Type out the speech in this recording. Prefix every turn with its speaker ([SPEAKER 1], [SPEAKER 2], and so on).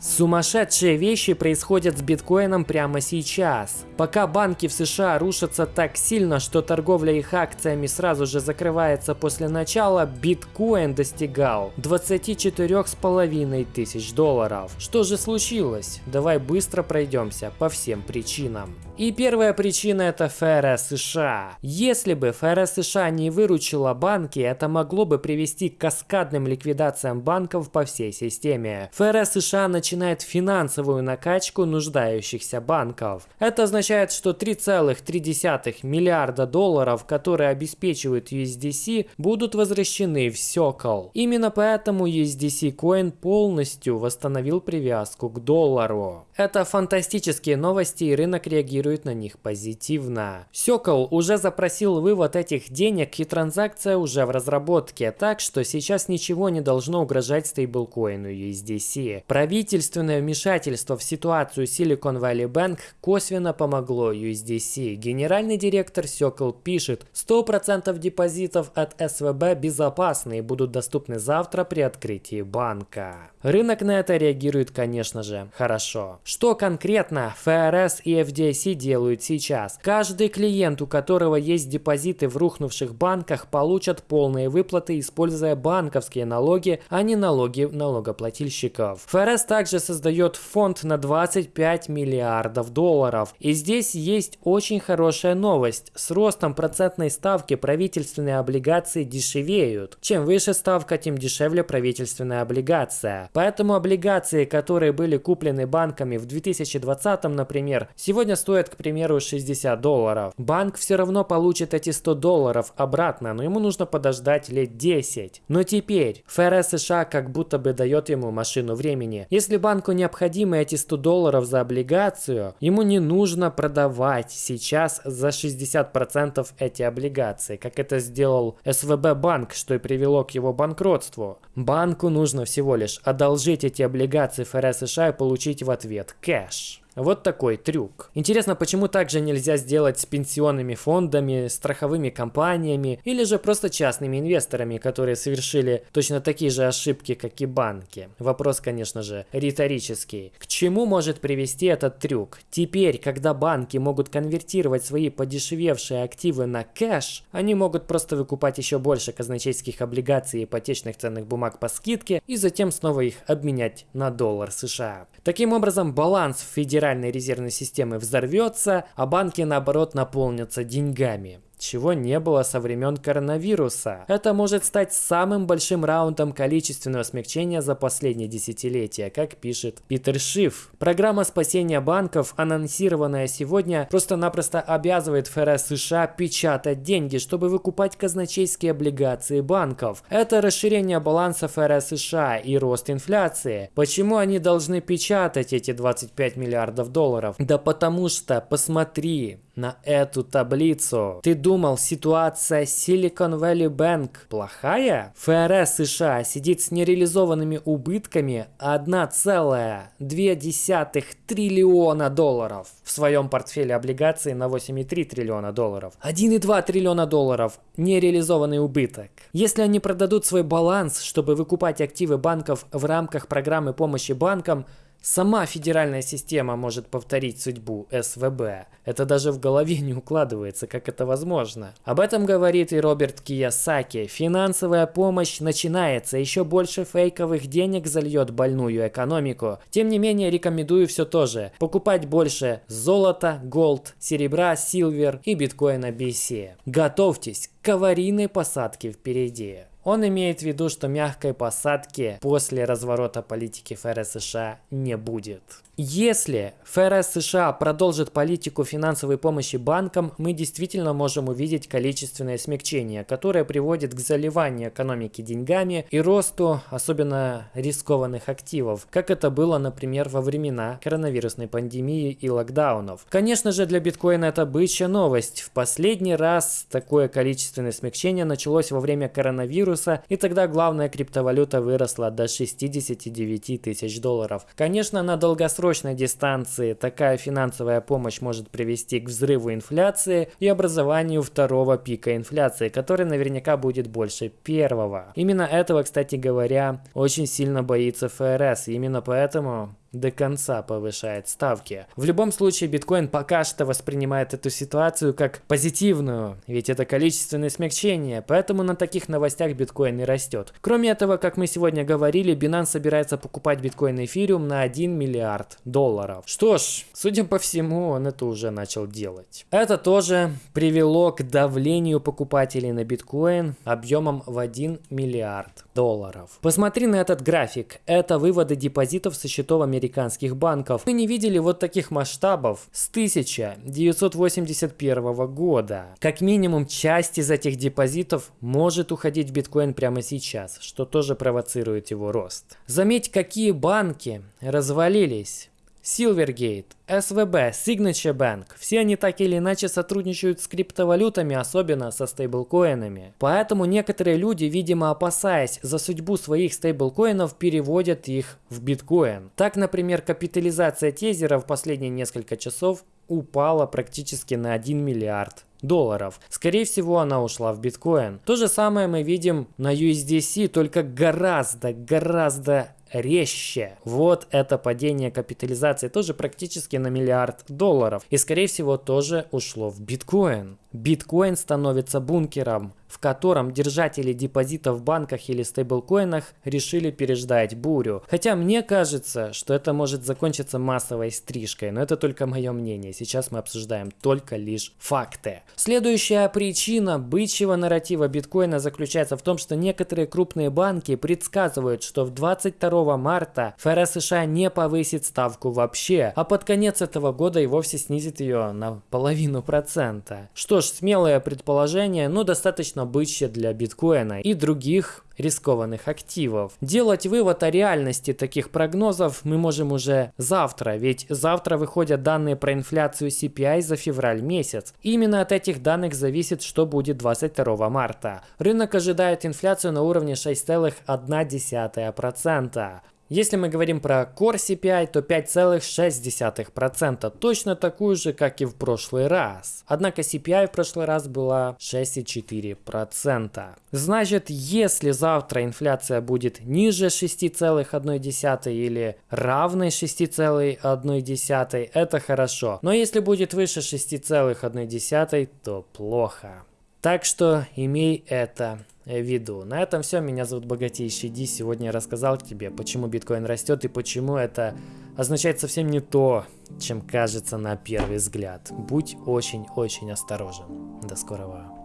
[SPEAKER 1] Сумасшедшие вещи происходят с биткоином прямо сейчас. Пока банки в США рушатся так сильно, что торговля их акциями сразу же закрывается после начала, биткоин достигал 24,5 тысяч долларов. Что же случилось? Давай быстро пройдемся по всем причинам. И первая причина это ФРС США. Если бы ФРС США не выручила банки, это могло бы привести к каскадным ликвидациям банков по всей системе. ФРС США начинает финансовую накачку нуждающихся банков. Это означает, что 3,3 миллиарда долларов, которые обеспечивают USDC, будут возвращены в Circle. Именно поэтому USDC Coin полностью восстановил привязку к доллару. Это фантастические новости и рынок реагирует на них позитивно. Сёкол уже запросил вывод этих денег и транзакция уже в разработке, так что сейчас ничего не должно угрожать стейблкоину USDC. Правительственное вмешательство в ситуацию Silicon Valley Bank косвенно помогло USDC. Генеральный директор Сёкол пишет, 100% депозитов от СВБ безопасны и будут доступны завтра при открытии банка. Рынок на это реагирует, конечно же, хорошо. Что конкретно ФРС и FDIC делают сейчас? Каждый клиент, у которого есть депозиты в рухнувших банках, получат полные выплаты, используя банковские налоги, а не налоги налогоплательщиков. ФРС также создает фонд на 25 миллиардов долларов. И здесь есть очень хорошая новость. С ростом процентной ставки правительственные облигации дешевеют. Чем выше ставка, тем дешевле правительственная облигация. Поэтому облигации, которые были куплены банками в 2020, например, сегодня стоят, к примеру, 60 долларов. Банк все равно получит эти 100 долларов обратно, но ему нужно подождать лет 10. Но теперь ФРС США как будто бы дает ему машину времени. Если банку необходимы эти 100 долларов за облигацию, ему не нужно продавать сейчас за 60% эти облигации, как это сделал СВБ банк, что и привело к его банкротству. Банку нужно всего лишь одолжить эти облигации ФРС США и получить в ответ кэш. Вот такой трюк. Интересно, почему также нельзя сделать с пенсионными фондами, страховыми компаниями или же просто частными инвесторами, которые совершили точно такие же ошибки, как и банки? Вопрос, конечно же, риторический. К чему может привести этот трюк? Теперь, когда банки могут конвертировать свои подешевевшие активы на кэш, они могут просто выкупать еще больше казначейских облигаций и ипотечных ценных бумаг по скидке и затем снова их обменять на доллар США. Таким образом, баланс в Федеральной резервной системы взорвется, а банки наоборот наполнятся деньгами чего не было со времен коронавируса. Это может стать самым большим раундом количественного смягчения за последние десятилетия, как пишет Питер Шиф. Программа спасения банков, анонсированная сегодня, просто-напросто обязывает ФРС США печатать деньги, чтобы выкупать казначейские облигации банков. Это расширение баланса ФРС США и рост инфляции. Почему они должны печатать эти 25 миллиардов долларов? Да потому что, посмотри, на эту таблицу. Ты думал, ситуация Silicon Valley Bank плохая? ФРС США сидит с нереализованными убытками 1,2 триллиона долларов в своем портфеле облигаций на 8,3 триллиона долларов. 1,2 триллиона долларов нереализованный убыток. Если они продадут свой баланс, чтобы выкупать активы банков в рамках программы помощи банкам, Сама федеральная система может повторить судьбу СВБ. Это даже в голове не укладывается, как это возможно. Об этом говорит и Роберт Киясаки. Финансовая помощь начинается, еще больше фейковых денег зальет больную экономику. Тем не менее, рекомендую все то же. Покупать больше золота, голд, серебра, силвер и биткоина BC. Готовьтесь к аварийной посадке впереди. Он имеет в виду, что мягкой посадки после разворота политики ФРС США не будет. Если ФРС США продолжит политику финансовой помощи банкам, мы действительно можем увидеть количественное смягчение, которое приводит к заливанию экономики деньгами и росту особенно рискованных активов, как это было, например, во времена коронавирусной пандемии и локдаунов. Конечно же, для биткоина это бычья новость. В последний раз такое количественное смягчение началось во время коронавируса, и тогда главная криптовалюта выросла до 69 тысяч долларов. Конечно, на краткосрочной дистанции такая финансовая помощь может привести к взрыву инфляции и образованию второго пика инфляции, который наверняка будет больше первого. Именно этого, кстати говоря, очень сильно боится ФРС. Именно поэтому до конца повышает ставки. В любом случае, биткоин пока что воспринимает эту ситуацию как позитивную, ведь это количественное смягчение, поэтому на таких новостях биткоин и растет. Кроме этого, как мы сегодня говорили, Binance собирается покупать биткоин эфириум на 1 миллиард долларов. Что ж, судя по всему, он это уже начал делать. Это тоже привело к давлению покупателей на биткоин объемом в 1 миллиард долларов. Посмотри на этот график. Это выводы депозитов со счетов американских банков. Мы не видели вот таких масштабов с 1981 года. Как минимум часть из этих депозитов может уходить в биткоин прямо сейчас, что тоже провоцирует его рост. Заметь, какие банки развалились. Silvergate, SVB, Signature Bank – все они так или иначе сотрудничают с криптовалютами, особенно со стейблкоинами. Поэтому некоторые люди, видимо опасаясь за судьбу своих стейблкоинов, переводят их в биткоин. Так, например, капитализация тезера в последние несколько часов упала практически на 1 миллиард долларов. Скорее всего, она ушла в биткоин. То же самое мы видим на USDC, только гораздо, гораздо резче. Вот это падение капитализации тоже практически на миллиард долларов. И скорее всего тоже ушло в биткоин. Биткоин становится бункером, в котором держатели депозитов в банках или стейблкоинах решили переждать бурю. Хотя мне кажется, что это может закончиться массовой стрижкой, но это только мое мнение. Сейчас мы обсуждаем только лишь факты. Следующая причина бычьего нарратива биткоина заключается в том, что некоторые крупные банки предсказывают, что в 22 марта ФРС США не повысит ставку вообще, а под конец этого года и вовсе снизит ее на половину процента. Что ж, смелое предположение, но достаточно бычье для биткоина и других рискованных активов. Делать вывод о реальности таких прогнозов мы можем уже завтра, ведь завтра выходят данные про инфляцию CPI за февраль месяц. Именно от этих данных зависит, что будет 22 марта. Рынок ожидает инфляцию на уровне 6,1%. Если мы говорим про Core CPI, то 5,6%, точно такую же, как и в прошлый раз. Однако CPI в прошлый раз была 6,4%. Значит, если завтра инфляция будет ниже 6,1 или равной 6,1, это хорошо. Но если будет выше 6,1, то плохо. Так что имей это в виду. На этом все. Меня зовут Богатейший Ди. Сегодня я рассказал тебе, почему биткоин растет и почему это означает совсем не то, чем кажется на первый взгляд. Будь очень-очень осторожен. До скорого.